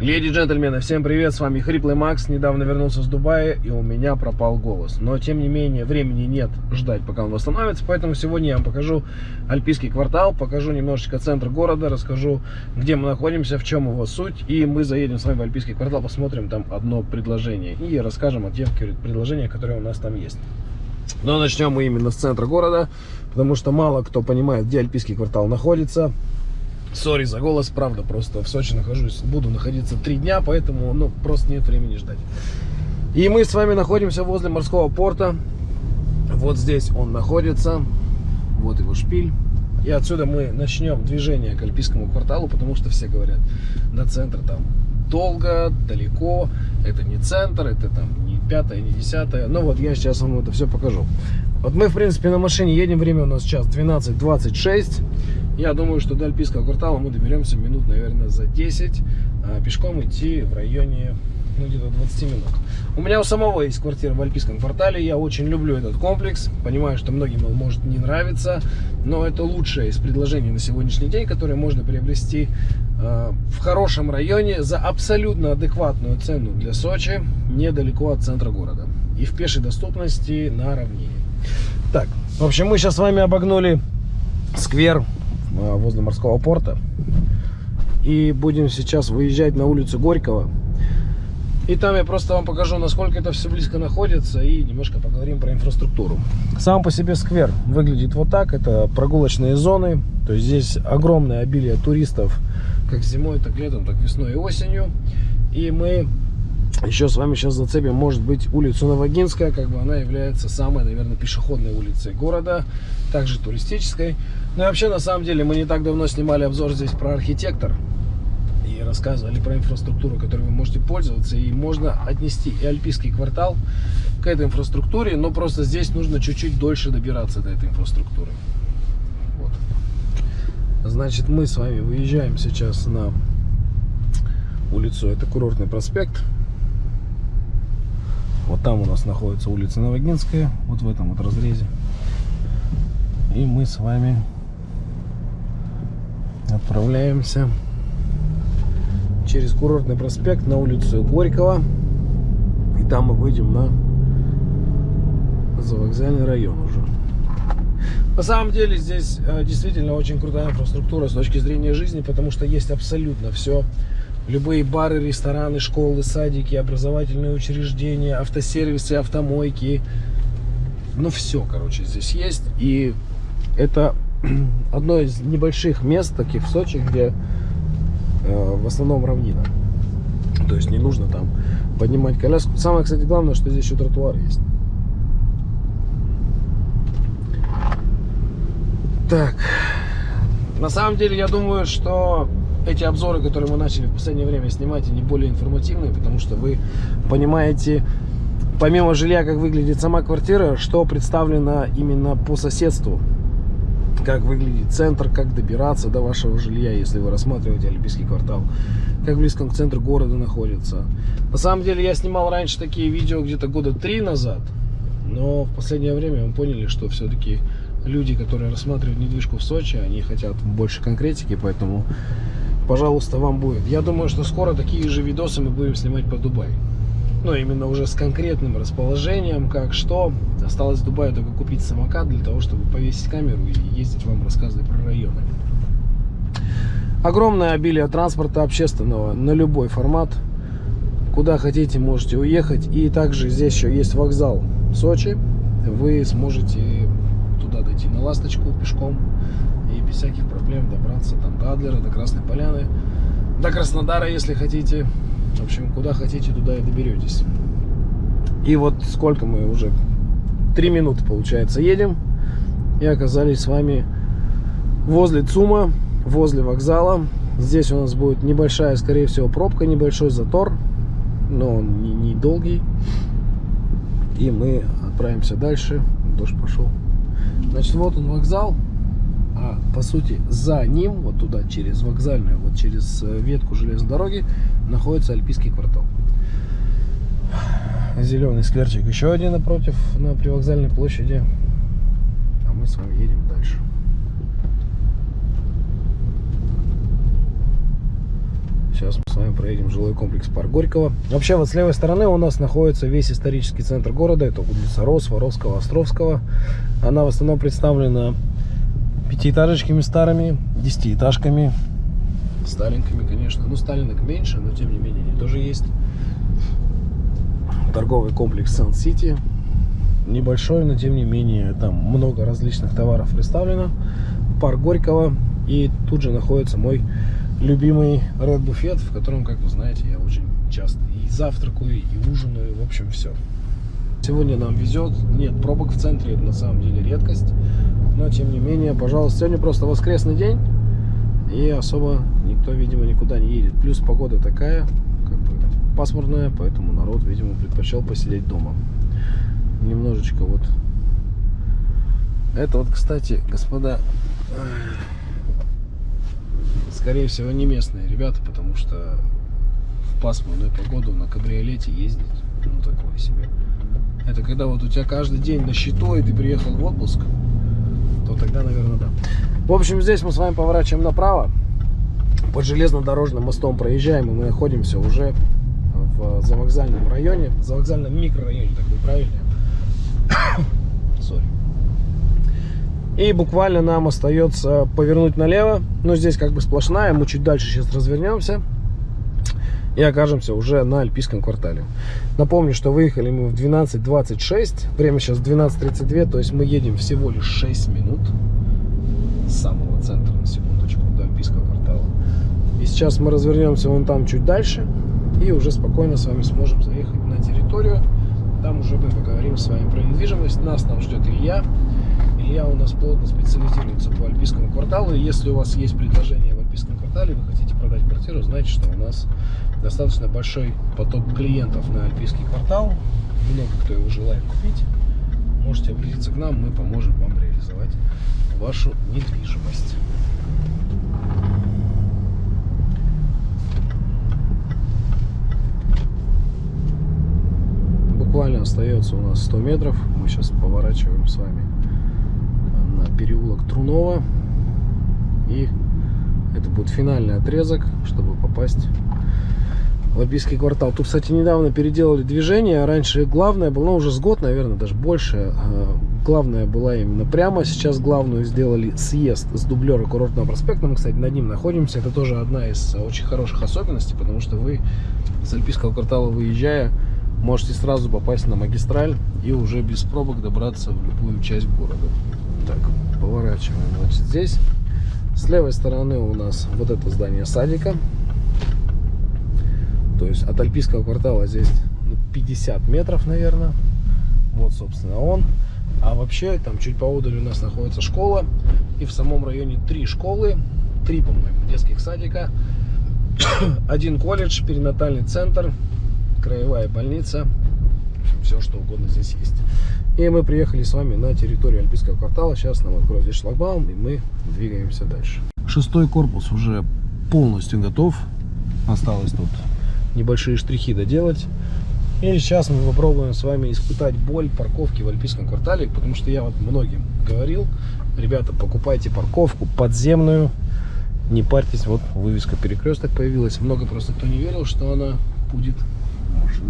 Леди и джентльмены, всем привет, с вами Хриплый Макс, недавно вернулся с Дубая и у меня пропал голос. Но тем не менее времени нет ждать пока он восстановится, поэтому сегодня я вам покажу Альпийский квартал, покажу немножечко центр города, расскажу где мы находимся, в чем его суть. И мы заедем с вами в Альпийский квартал, посмотрим там одно предложение и расскажем о тех предложениях, которые у нас там есть. Но начнем мы именно с центра города, потому что мало кто понимает, где Альпийский квартал находится. Сори за голос, правда, просто в Сочи нахожусь, буду находиться три дня, поэтому, ну, просто нет времени ждать. И мы с вами находимся возле морского порта. Вот здесь он находится, вот его шпиль. И отсюда мы начнем движение к Альпийскому кварталу, потому что все говорят, на центр там долго, далеко, это не центр, это там не пятое, не десятое. Ну вот я сейчас вам это все покажу. Вот мы, в принципе, на машине едем, время у нас сейчас 12.26. Я думаю, что до Альпийского квартала мы доберемся минут, наверное, за 10. А пешком идти в районе ну, где-то 20 минут. У меня у самого есть квартира в Альпийском квартале. Я очень люблю этот комплекс. Понимаю, что многим он может не нравиться. Но это лучшее из предложений на сегодняшний день, которое можно приобрести э, в хорошем районе за абсолютно адекватную цену для Сочи, недалеко от центра города. И в пешей доступности на равнине. Так, в общем, мы сейчас с вами обогнули сквер возле морского порта. И будем сейчас выезжать на улицу Горького. И там я просто вам покажу, насколько это все близко находится и немножко поговорим про инфраструктуру. Сам по себе сквер выглядит вот так. Это прогулочные зоны. То есть здесь огромное обилие туристов как зимой, так летом, так весной и осенью. И мы еще с вами сейчас зацепим, может быть, улицу Новогинская, как бы она является самой, наверное, пешеходной улицей города, также туристической. Ну и вообще, на самом деле, мы не так давно снимали обзор здесь про архитектор и рассказывали про инфраструктуру, которой вы можете пользоваться, и можно отнести и Альпийский квартал к этой инфраструктуре, но просто здесь нужно чуть-чуть дольше добираться до этой инфраструктуры. Вот. Значит, мы с вами выезжаем сейчас на улицу, это Курортный проспект, вот там у нас находится улица Новогинская, вот в этом вот разрезе. И мы с вами отправляемся через курортный проспект на улицу Горького. И там мы выйдем на завокзальный район уже. На самом деле здесь э, действительно очень крутая инфраструктура с точки зрения жизни, потому что есть абсолютно все любые бары, рестораны, школы, садики, образовательные учреждения, автосервисы, автомойки. Ну, все, короче, здесь есть. И это одно из небольших мест таких в Сочи, где э, в основном равнина. То есть не нужно там поднимать коляску. Самое, кстати, главное, что здесь еще тротуар есть. Так. На самом деле, я думаю, что эти обзоры, которые мы начали в последнее время снимать, они более информативные, потому что вы понимаете, помимо жилья, как выглядит сама квартира, что представлено именно по соседству. Как выглядит центр, как добираться до вашего жилья, если вы рассматриваете Олимпийский квартал. Как близко к центру города находится. На самом деле я снимал раньше такие видео где-то года три назад. Но в последнее время мы поняли, что все-таки люди, которые рассматривают недвижку в Сочи, они хотят больше конкретики, поэтому пожалуйста, вам будет. Я думаю, что скоро такие же видосы мы будем снимать по Дубай. Ну, именно уже с конкретным расположением, как что. Осталось в Дубае только купить самокат для того, чтобы повесить камеру и ездить вам рассказывать про районы. Огромное обилие транспорта общественного на любой формат. Куда хотите, можете уехать. И также здесь еще есть вокзал Сочи. Вы сможете туда дойти на ласточку пешком без всяких проблем добраться там до Адлера, до Красной Поляны, до Краснодара, если хотите. В общем, куда хотите, туда и доберетесь. И вот сколько мы уже, три минуты, получается, едем. И оказались с вами возле ЦУМа, возле вокзала. Здесь у нас будет небольшая, скорее всего, пробка, небольшой затор, но он не, не долгий. И мы отправимся дальше. Дождь пошел. Значит, вот он вокзал а по сути за ним, вот туда, через вокзальную, вот через э, ветку железной дороги, находится Альпийский квартал. Зеленый скверчик еще один напротив, на привокзальной площади. А мы с вами едем дальше. Сейчас мы с вами проедем жилой комплекс Парк Горького. Вообще вот с левой стороны у нас находится весь исторический центр города. Это улица Рос, Воровского, Островского. Она в основном представлена пятиэтажечками старыми, десятиэтажками, сталинками, конечно. Ну, сталинок меньше, но тем не менее они тоже есть. Торговый комплекс Сан-Сити. Небольшой, но тем не менее там много различных товаров представлено. Парк Горького. И тут же находится мой любимый Red Буфет, в котором, как вы знаете, я очень часто и завтракаю, и ужинаю, в общем, все. Сегодня нам везет, нет пробок в центре, это на самом деле редкость, но тем не менее, пожалуйста, сегодня просто воскресный день, и особо никто, видимо, никуда не едет. Плюс погода такая, как бы пасмурная, поэтому народ, видимо, предпочел посидеть дома. Немножечко вот. Это вот, кстати, господа, скорее всего, не местные ребята, потому что в пасмурную погоду на кабриолете ездить, ну, такое себе. Это когда вот у тебя каждый день на счету, и ты приехал в отпуск, то тогда, наверное, да. В общем, здесь мы с вами поворачиваем направо. Под железнодорожным мостом проезжаем, и мы находимся уже в завокзальном районе, в завокзальном микрорайоне, так будет правильнее. Sorry. И буквально нам остается повернуть налево. Но здесь как бы сплошная. Мы чуть дальше сейчас развернемся. И окажемся уже на Альпийском квартале. Напомню, что выехали мы в 12.26. Время сейчас 12.32. То есть мы едем всего лишь 6 минут с самого центра, на секундочку, до Альпийского квартала. И сейчас мы развернемся вон там чуть дальше. И уже спокойно с вами сможем заехать на территорию. Там уже мы поговорим с вами про недвижимость. Нас там ждет Илья. Илья у нас плотно специализируется по Альпийскому кварталу. Если у вас есть предложение квартале, вы хотите продать квартиру, знаете, что у нас достаточно большой поток клиентов на Альпийский квартал. Много кто его желает купить. Можете обратиться к нам, мы поможем вам реализовать вашу недвижимость. Буквально остается у нас 100 метров. Мы сейчас поворачиваем с вами на переулок Трунова. И это будет финальный отрезок, чтобы попасть в Альпийский квартал. Тут, кстати, недавно переделали движение. Раньше главное было, ну, уже с год, наверное, даже больше. Главная была именно прямо. Сейчас главную сделали съезд с дублера Курортного проспекта. Мы, кстати, над ним находимся. Это тоже одна из очень хороших особенностей, потому что вы с Альпийского квартала выезжая, можете сразу попасть на магистраль и уже без пробок добраться в любую часть города. Так, поворачиваем. Значит, здесь с левой стороны у нас вот это здание садика. То есть от Альпийского квартала здесь 50 метров, наверное. Вот, собственно, он. А вообще, там чуть поодаль у нас находится школа. И в самом районе три школы. Три, по-моему, детских садика. Один колледж, перинатальный центр, краевая больница. Все, что угодно здесь есть. И мы приехали с вами на территорию Альпийского квартала. Сейчас нам откроют здесь шлагбаум, и мы двигаемся дальше. Шестой корпус уже полностью готов. Осталось тут небольшие штрихи доделать. И сейчас мы попробуем с вами испытать боль парковки в Альпийском квартале, потому что я вот многим говорил, ребята, покупайте парковку подземную, не парьтесь, вот вывеска перекресток появилась. Много просто кто не верил, что она будет еще.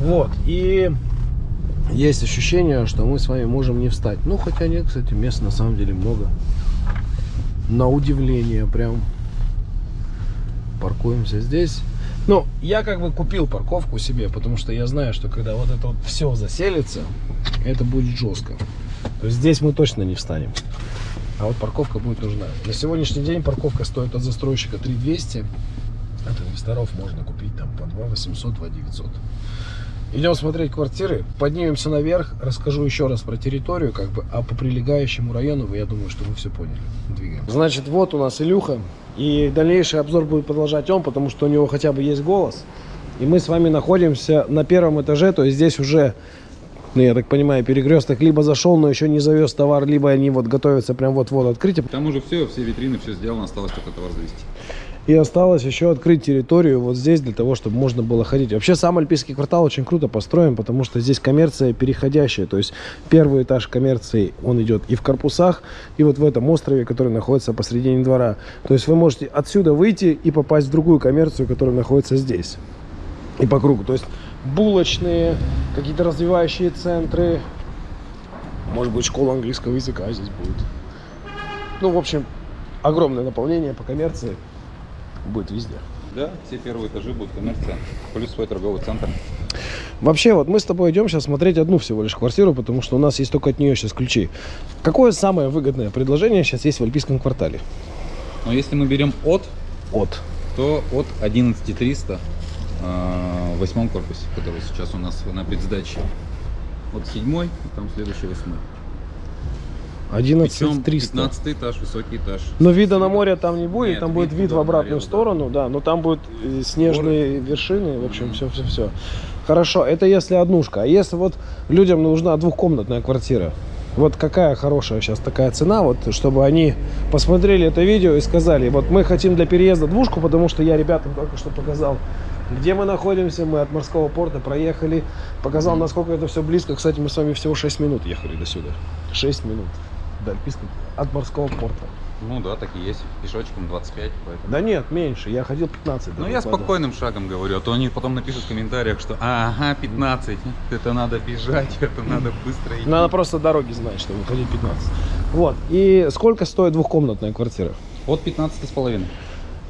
Вот, и есть ощущение, что мы с вами можем не встать. Ну, хотя нет, кстати, места на самом деле много. На удивление прям. Паркуемся здесь. Ну, я как бы купил парковку себе, потому что я знаю, что когда вот это вот все заселится, это будет жестко. То есть здесь мы точно не встанем. А вот парковка будет нужна. На сегодняшний день парковка стоит от застройщика 3200. От инвесторов можно купить там по 2 800, 2 900. Идем смотреть квартиры, поднимемся наверх, расскажу еще раз про территорию, как бы, а по прилегающему району, я думаю, что вы все поняли. Двигаем. Значит, вот у нас Илюха, и дальнейший обзор будет продолжать он, потому что у него хотя бы есть голос. И мы с вами находимся на первом этаже, то есть здесь уже, ну, я так понимаю, перекресток либо зашел, но еще не завез товар, либо они вот готовятся прям вот-вот открыть. Там уже все, все витрины, все сделано, осталось только товар завести. И осталось еще открыть территорию вот здесь, для того, чтобы можно было ходить. Вообще сам Альпийский квартал очень круто построен, потому что здесь коммерция переходящая. То есть первый этаж коммерции, он идет и в корпусах, и вот в этом острове, который находится посредине двора. То есть вы можете отсюда выйти и попасть в другую коммерцию, которая находится здесь. И по кругу. То есть булочные, какие-то развивающие центры. Может быть, школа английского языка здесь будет. Ну, в общем, огромное наполнение по коммерции будет везде. Да, все первые этажи будут коммерция, плюс свой торговый центр. Вообще, вот мы с тобой идем сейчас смотреть одну всего лишь квартиру, потому что у нас есть только от нее сейчас ключи. Какое самое выгодное предложение сейчас есть в Альпийском квартале? Но если мы берем от, От. то от 11300 э, в восьмом корпусе, который сейчас у нас на предсдаче. Вот седьмой, и там следующий восьмой. 11 Причем 300. 15 этаж, высокий этаж. Но вида на море там не будет, Нет, там будет вид в обратную да. сторону, да, но там будут э, снежные вершины, в общем, все-все-все. Хорошо, это если однушка. А если вот людям нужна двухкомнатная квартира, вот какая хорошая сейчас такая цена, вот чтобы они посмотрели это видео и сказали, вот мы хотим для переезда двушку, потому что я ребятам только что показал, где мы находимся, мы от морского порта проехали, показал, насколько это все близко. Кстати, мы с вами всего 6 минут ехали до сюда. 6 минут до Альпийского, от морского порта. Ну да, так и есть. Пешочком 25, поэтому. Да нет, меньше. Я ходил 15. Ну я спокойным шагом говорю, а то они потом напишут в комментариях, что ага, 15, это надо бежать, это надо быстро идти. Надо просто дороги знать, чтобы ходить 15. Вот. И сколько стоит двухкомнатная квартира? От 15 с половиной.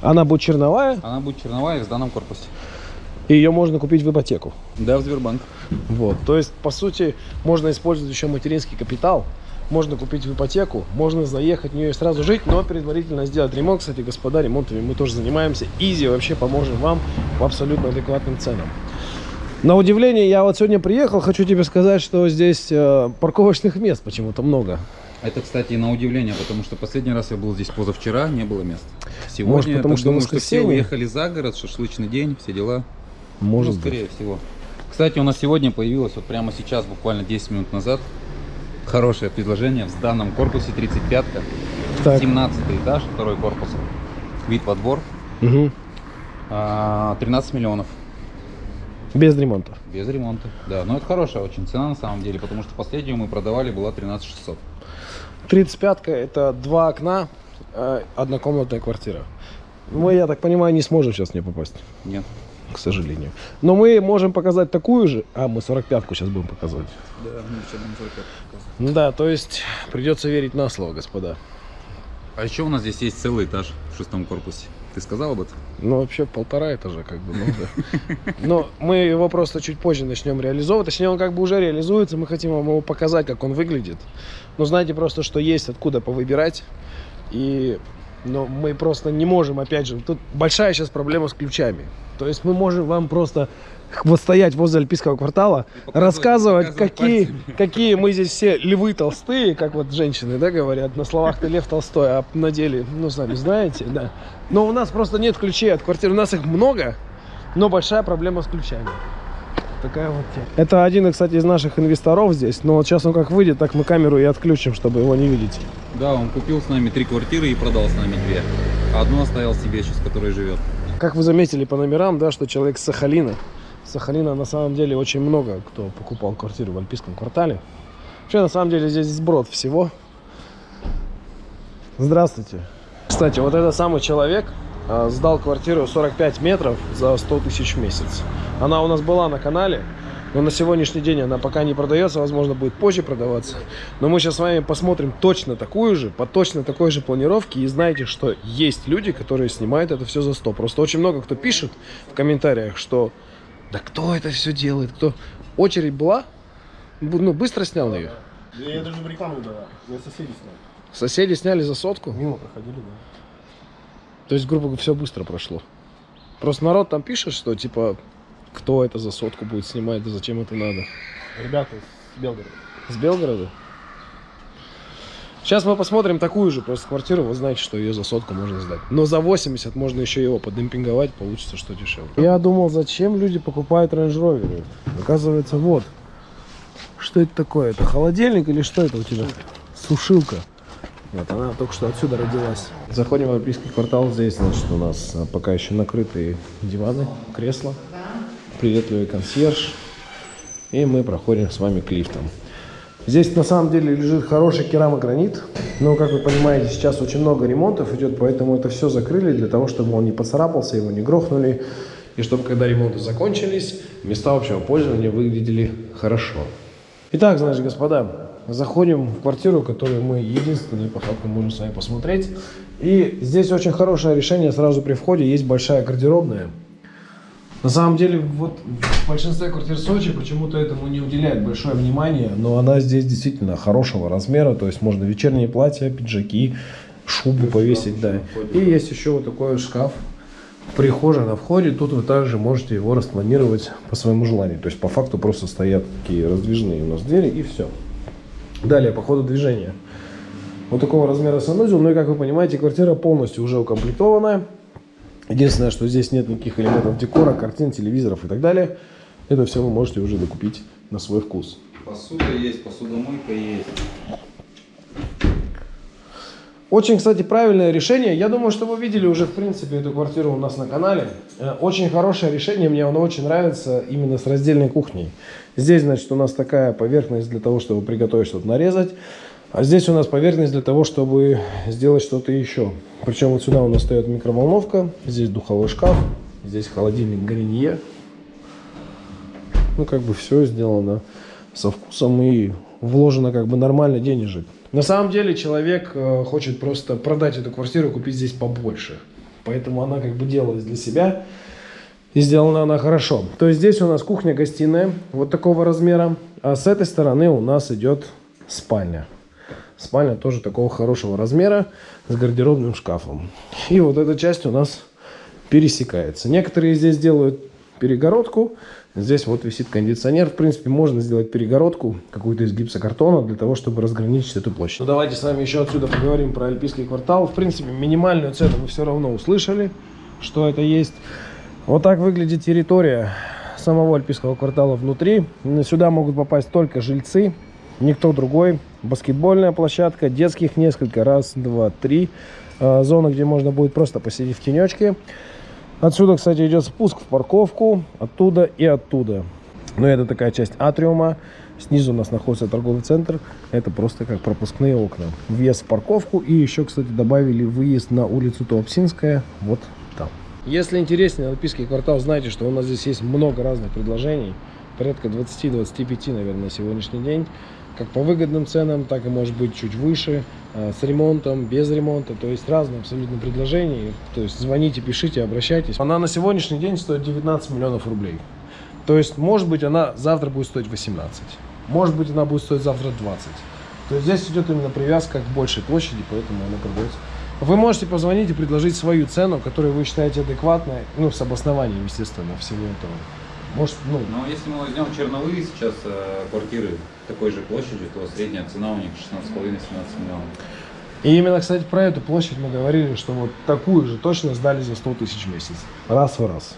Она будет черновая, Она будет черновая в сданном корпусе. и ее можно купить в ипотеку. Да, в Сбербанк. Вот. То есть, по сути, можно использовать еще материнский капитал, можно купить в ипотеку, можно заехать в нее и сразу жить, но предварительно сделать ремонт. Кстати, господа, ремонтами мы тоже занимаемся. Изи вообще поможем вам по абсолютно адекватным ценам. На удивление, я вот сегодня приехал, хочу тебе сказать, что здесь э, парковочных мест почему-то много. Это, кстати, на удивление, потому что последний раз я был здесь позавчера, не было мест. Сегодня Может, потому я что думаю, что все уехали за город, шашлычный день, все дела. Может ну, скорее всего. Кстати, у нас сегодня появилось, вот прямо сейчас, буквально 10 минут назад, хорошее предложение в данном корпусе 35-ка, Так. 17 этаж, второй корпус, вид во двор, а, 13 миллионов. Без ремонта. Без ремонта. Да, но это хорошая очень цена на самом деле, потому что последнюю мы продавали была 13 600. 35-ка это два окна, э, однокомнатная квартира. Мы, я так понимаю, не сможем сейчас в нее попасть, Нет. К сожалению. Но мы можем показать такую же. А, мы 45-ку сейчас будем показывать. Да, мы еще будем только показывать. Да, то есть придется верить на слово, господа. А еще у нас здесь есть целый этаж в шестом корпусе. Ты сказал об этом? Ну, вообще полтора этажа, как бы, ну да. Но мы его просто чуть позже начнем реализовывать. Точнее, он как бы уже реализуется. Мы хотим вам его показать, как он выглядит. Но знаете просто, что есть откуда повыбирать. И но мы просто не можем, опять же, тут большая сейчас проблема с ключами. То есть мы можем вам просто вот стоять возле Альпийского квартала, показывать, рассказывать, показывать какие, пальцами. какие мы здесь все львы толстые, как вот женщины, да, говорят, на словах ты лев толстой, а на деле, ну, сами знаете, да. Но у нас просто нет ключей от квартиры, у нас их много, но большая проблема с ключами. Такая вот тема. Это один, кстати, из наших инвесторов здесь, но вот сейчас он как выйдет, так мы камеру и отключим, чтобы его не видеть. Да, он купил с нами три квартиры и продал с нами две. А одну оставил себе сейчас, в которой живет. Как вы заметили по номерам, да, что человек с Сахалина. Сахалина на самом деле очень много кто покупал квартиру в Альпийском квартале. Вообще, на самом деле, здесь сброд всего. Здравствуйте. Кстати, вот этот самый человек сдал квартиру 45 метров за 100 тысяч в месяц. Она у нас была на канале, но на сегодняшний день она пока не продается, возможно, будет позже продаваться. Но мы сейчас с вами посмотрим точно такую же, по точно такой же планировке. И знаете, что есть люди, которые снимают это все за 100. Просто очень много кто пишет в комментариях, что да кто это все делает, кто... Очередь была, ну, быстро снял ее. Я, я даже в рекламу давал. Я соседи снял. Соседи сняли за сотку. Мимо проходили, да. То есть, грубо говоря, все быстро прошло. Просто народ там пишет, что типа, кто это за сотку будет снимать, да зачем это надо. Ребята с Белгорода. С Белгорода? Сейчас мы посмотрим такую же просто квартиру. Вы знаете, что ее за сотку можно сдать. Но за 80 можно еще его подемпинговать, получится что дешевле. Я думал, зачем люди покупают Range Rover. Оказывается, вот. Что это такое? Это холодильник или что это у тебя? Сушилка. Вот она только что отсюда родилась. Заходим в Олимпийский квартал. Здесь, значит, у нас а, пока еще накрытые диваны, кресла. Приветливый консьерж. И мы проходим с вами к лифтам. Здесь на самом деле лежит хороший керамогранит. Но, как вы понимаете, сейчас очень много ремонтов идет, поэтому это все закрыли для того, чтобы он не поцарапался, его не грохнули. И чтобы, когда ремонты закончились, места общего пользования выглядели хорошо. Итак, значит, господа, заходим в квартиру, которую мы единственные по факту можем с вами посмотреть. И здесь очень хорошее решение сразу при входе. Есть большая гардеробная. На самом деле, вот в большинстве квартир Сочи почему-то этому не уделяет большое внимание, но она здесь действительно хорошего размера, то есть можно вечерние платья, пиджаки, шубу повесить, да. И есть еще вот такой шкаф в прихожей на входе, тут вы также можете его распланировать по своему желанию. То есть по факту просто стоят такие раздвижные у нас двери и все. Далее, по ходу движения. Вот такого размера санузел, ну и как вы понимаете, квартира полностью уже укомплектованная. Единственное, что здесь нет никаких элементов декора, картин, телевизоров и так далее. Это все вы можете уже докупить на свой вкус. Посуда есть, посудомойка есть. Очень, кстати, правильное решение. Я думаю, что вы видели уже, в принципе, эту квартиру у нас на канале. Э, Очень хорошее решение, мне оно очень нравится именно с раздельной кухней. Здесь, значит, у нас такая поверхность для того, чтобы приготовить что-то нарезать. А здесь у нас поверхность для того, чтобы сделать что-то еще. Причем вот сюда у нас стоит микроволновка, здесь духовой шкаф, здесь холодильник Гарнье. Ну, как бы все сделано со вкусом и вложено как бы нормально денежек. На самом деле человек э, хочет просто продать эту квартиру, купить здесь побольше. Поэтому она как бы делалась для себя. И сделана она хорошо. То есть здесь у нас кухня-гостиная вот такого размера. А с этой стороны у нас идет спальня. Спальня тоже такого хорошего размера с гардеробным шкафом. И вот эта часть у нас пересекается. Некоторые здесь делают перегородку. Здесь вот висит кондиционер. В принципе, можно сделать перегородку какую-то из гипсокартона для того, чтобы разграничить эту площадь. Ну, давайте с вами еще отсюда поговорим про Альпийский квартал. В принципе, минимальную цену вы все равно услышали, что это есть. Вот так выглядит территория самого Альпийского квартала внутри. Сюда могут попасть только жильцы, никто другой. Баскетбольная площадка, детских несколько, раз, два, три. А, Зона, где можно будет просто посидеть в тенечке. Отсюда, кстати, идет спуск в парковку, оттуда и оттуда. Но это такая часть атриума. Снизу у нас находится торговый центр. Это просто как пропускные окна. Въезд в парковку. И еще, кстати, добавили выезд на улицу Туапсинская. Вот там. Если интереснее Альпийский квартал, знайте, что у нас здесь есть много разных предложений. Порядка 20-25, наверное, на сегодняшний день. Как по выгодным ценам, так и может быть чуть выше. э, С ремонтом, без ремонта. То есть разные абсолютно предложения. То есть звоните, пишите, обращайтесь. Она на сегодняшний день стоит 19 миллионов рублей. То есть, может быть, она завтра будет стоить 18. Может быть, она будет стоить завтра 20. То есть здесь идет именно привязка к большей площади, поэтому она продается. Вы можете позвонить и предложить свою цену, которую вы считаете адекватной, ну, с обоснованием, естественно, всего этого. Может, ну, Но если мы возьмем черновые сейчас э, квартиры такой же площади, то средняя цена у них 16,5-17 миллионов. И именно, кстати, про эту площадь мы говорили, что вот такую же точно сдали за 100 тысяч в месяц. Раз в раз.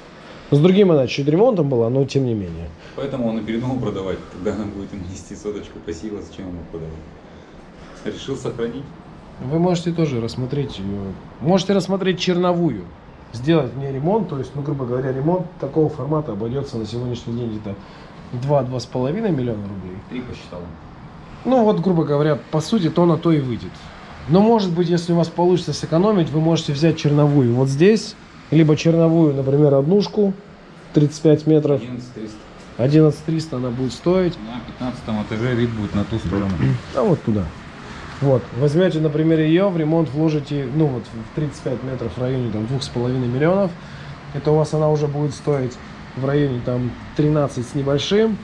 С другим она чуть ремонтом была, но тем не менее. Поэтому он и передумал продавать. Когда она будет ему нести соточку пассива, зачем ему продавать? Решил сохранить. Вы можете тоже рассмотреть ее. Можете рассмотреть черновую. Сделать в ней ремонт, то есть, ну, грубо говоря, ремонт такого формата обойдется на сегодняшний день где-то 2-2,5 миллиона рублей. Три посчитал. Ну, вот, грубо говоря, по сути, то на то и выйдет. Но, может быть, если у вас получится сэкономить, вы можете взять черновую вот здесь, либо черновую, например, однушку 35 метров, 11 300. 11 300 она будет стоить. На 15 этаже вид будет на ту сторону. А вот туда. Вот, возьмете, например, ее, в ремонт вложите, ну вот, в 35 метров в районе там 2,5 миллионов. Это у вас она уже будет стоить в районе там 13 с небольшим.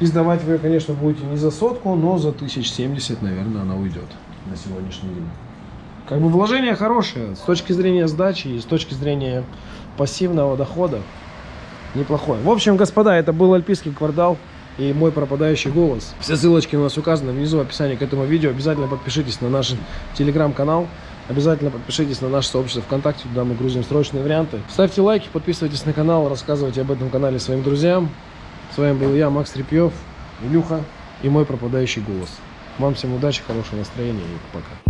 И сдавать вы конечно, будете не за сотку, но за 1070, наверное, она уйдет на сегодняшний день. Как бы вложение хорошее, с точки зрения сдачи и с точки зрения пассивного дохода. Неплохой. В общем, господа, это был Альпийский квартал и мой пропадающий голос. Все ссылочки у нас указаны внизу в описании к этому видео. Обязательно подпишитесь на наш телеграм-канал. Обязательно подпишитесь на наше сообщество ВКонтакте, туда мы грузим срочные варианты. Ставьте лайки, подписывайтесь на канал, рассказывайте об этом канале своим друзьям. С вами был я, Макс Репьев, Илюха и мой пропадающий голос. Вам всем удачи, хорошего настроения и пока.